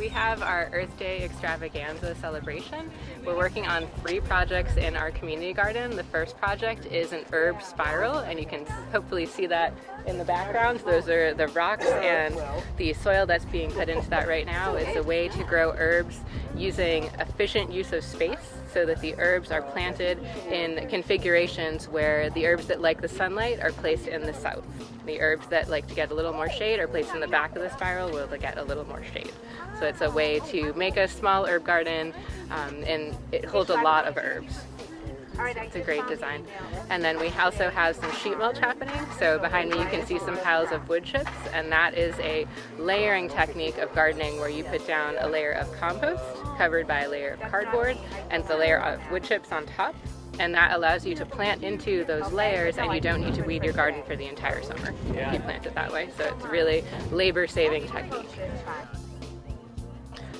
we have our Earth Day extravaganza celebration. We're working on three projects in our community garden. The first project is an herb spiral and you can hopefully see that in the background. Those are the rocks and the soil that's being put into that right now. It's a way to grow herbs using efficient use of space so that the herbs are planted in configurations where the herbs that like the sunlight are placed in the south. The herbs that like to get a little more shade are placed in the back of the spiral where they get a little more shade. So it's a way to make a small herb garden um, and it holds a lot of herbs. It's a great design. And then we also have some sheet mulch happening. So behind me you can see some piles of wood chips and that is a layering technique of gardening where you put down a layer of compost covered by a layer of cardboard and the layer of wood chips on top and that allows you to plant into those layers and you don't need to weed your garden for the entire summer if you plant it that way. So it's really labor saving technique.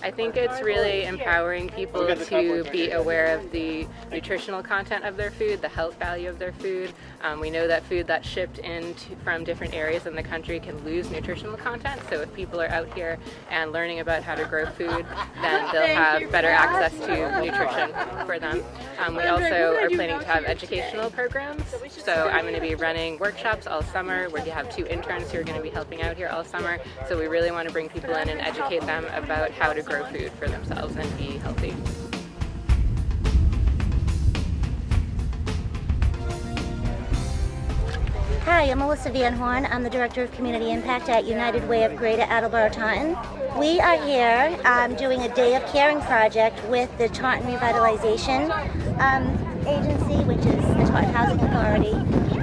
I think it's really empowering people to be aware of the nutritional content of their food, the health value of their food. Um, we know that food that's shipped in to, from different areas in the country can lose nutritional content, so if people are out here and learning about how to grow food, then they'll have better access to nutrition for them. Um, we also are planning to have educational programs, so I'm going to be running workshops all summer. Where you have two interns who are going to be helping out here all summer, so we really want to bring people in and educate them about how to grow food for themselves and be healthy. Hi, I'm Melissa Van Horn. I'm the Director of Community Impact at United Way of Greater Attleboro Taunton. We are here um, doing a Day of Caring project with the Taunton Revitalization um, Agency, which is the Taunton Housing Authority,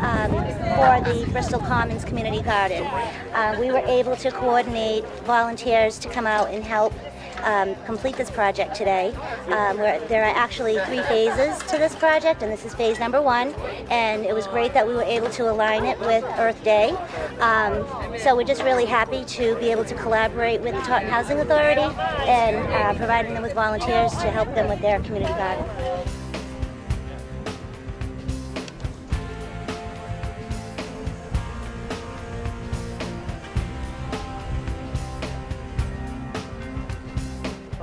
um, for the Bristol Commons Community Garden. Uh, we were able to coordinate volunteers to come out and help um, complete this project today. Um, there are actually three phases to this project, and this is phase number one. And it was great that we were able to align it with Earth Day. Um, so we're just really happy to be able to collaborate with the Taunton Housing Authority and uh, providing them with volunteers to help them with their community garden.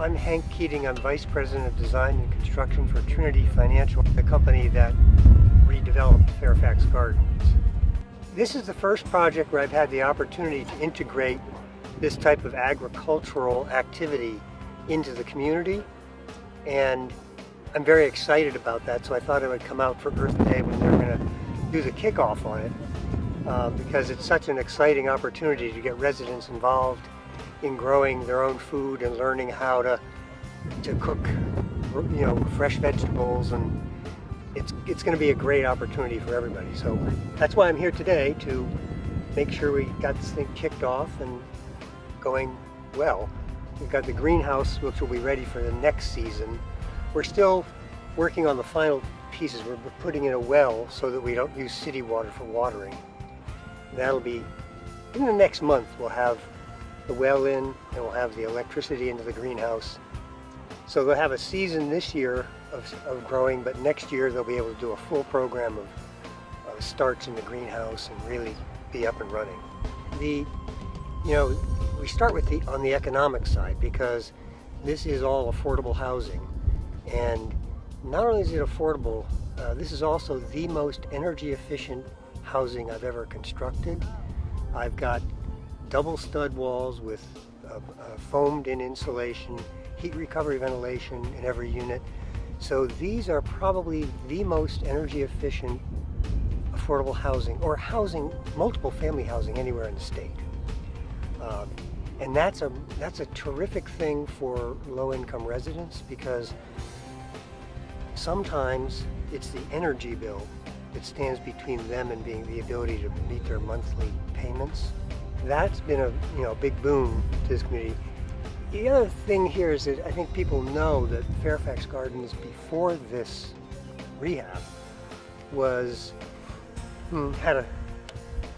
I'm Hank Keating. I'm Vice President of Design and Construction for Trinity Financial, the company that redeveloped Fairfax Gardens. This is the first project where I've had the opportunity to integrate this type of agricultural activity into the community and I'm very excited about that so I thought I would come out for Earth Day when they're going to do the kickoff on it uh, because it's such an exciting opportunity to get residents involved in growing their own food and learning how to to cook you know fresh vegetables and it's it's going to be a great opportunity for everybody. So that's why I'm here today to make sure we got this thing kicked off and going well. We've got the greenhouse which will be ready for the next season. We're still working on the final pieces. We're putting in a well so that we don't use city water for watering. That'll be in the next month we'll have the well in and we'll have the electricity into the greenhouse. So they'll have a season this year of, of growing, but next year they'll be able to do a full program of, of starts in the greenhouse and really be up and running. The, you know, we start with the on the economic side because this is all affordable housing. And not only is it affordable, uh, this is also the most energy efficient housing I've ever constructed. I've got double stud walls with uh, uh, foamed in insulation, heat recovery ventilation in every unit. So these are probably the most energy efficient affordable housing or housing, multiple family housing anywhere in the state. Um, and that's a, that's a terrific thing for low-income residents because sometimes it's the energy bill that stands between them and being the ability to meet their monthly payments that's been a you know big boon to this community. The other thing here is that I think people know that Fairfax Gardens before this rehab was hmm, had a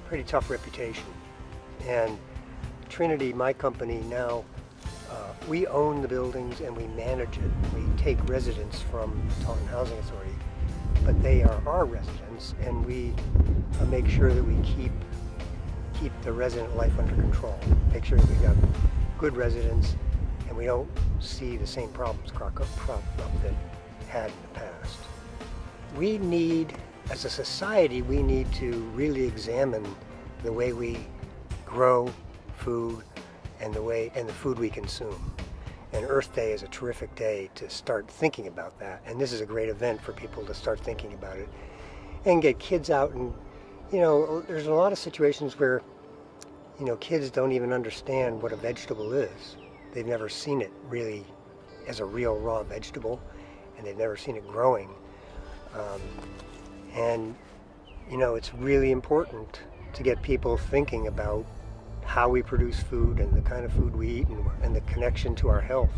pretty tough reputation and Trinity, my company now, uh, we own the buildings and we manage it. We take residents from Taunton Housing Authority, but they are our residents and we uh, make sure that we keep keep the resident life under control. Make sure that we got good residents and we don't see the same problems crop up that had in the past. We need, as a society, we need to really examine the way we grow food and the way and the food we consume. And Earth Day is a terrific day to start thinking about that. And this is a great event for people to start thinking about it and get kids out and you know, there's a lot of situations where you know, kids don't even understand what a vegetable is. They've never seen it really as a real raw vegetable, and they've never seen it growing. Um, and, you know, it's really important to get people thinking about how we produce food and the kind of food we eat and, and the connection to our health.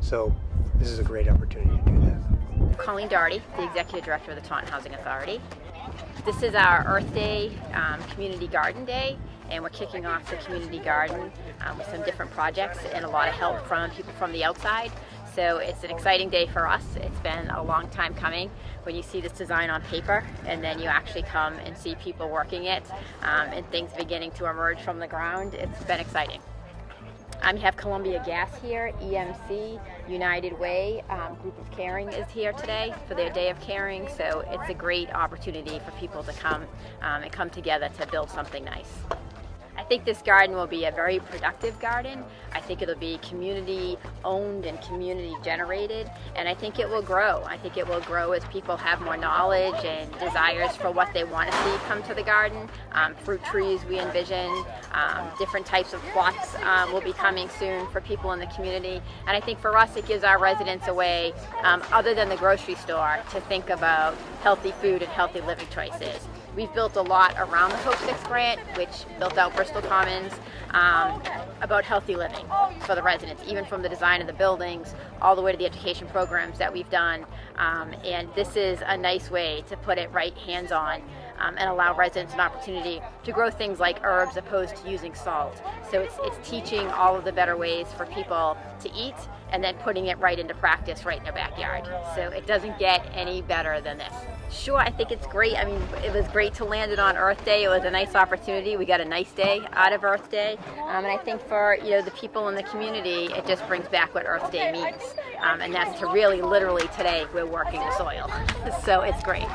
So this is a great opportunity to do that. Colleen Doherty, the Executive Director of the Taunton Housing Authority. This is our Earth Day um, Community Garden Day and we're kicking off the community garden um, with some different projects and a lot of help from people from the outside. So it's an exciting day for us. It's been a long time coming when you see this design on paper and then you actually come and see people working it um, and things beginning to emerge from the ground. It's been exciting. Um, you have Columbia Gas here, EMC, United Way, um, Group of Caring is here today for their Day of Caring, so it's a great opportunity for people to come um, and come together to build something nice. I think this garden will be a very productive garden. I think it'll be community owned and community generated and I think it will grow. I think it will grow as people have more knowledge and desires for what they want to see come to the garden. Um, fruit trees we envision, um, different types of plots um, will be coming soon for people in the community and I think for us it gives our residents a way um, other than the grocery store to think about healthy food and healthy living choices. We've built a lot around the Hope 6 grant, which built out Bristol Commons, um, about healthy living for the residents, even from the design of the buildings all the way to the education programs that we've done. Um, and this is a nice way to put it right hands-on um, and allow residents an opportunity to grow things like herbs opposed to using salt. So it's, it's teaching all of the better ways for people to eat and then putting it right into practice right in their backyard. So it doesn't get any better than this. Sure, I think it's great. I mean, it was great to land it on Earth Day. It was a nice opportunity. We got a nice day out of Earth Day. Um, and I think for, you know, the people in the community, it just brings back what Earth Day means. Um, and that's to really, literally today, we're working the soil. so it's great.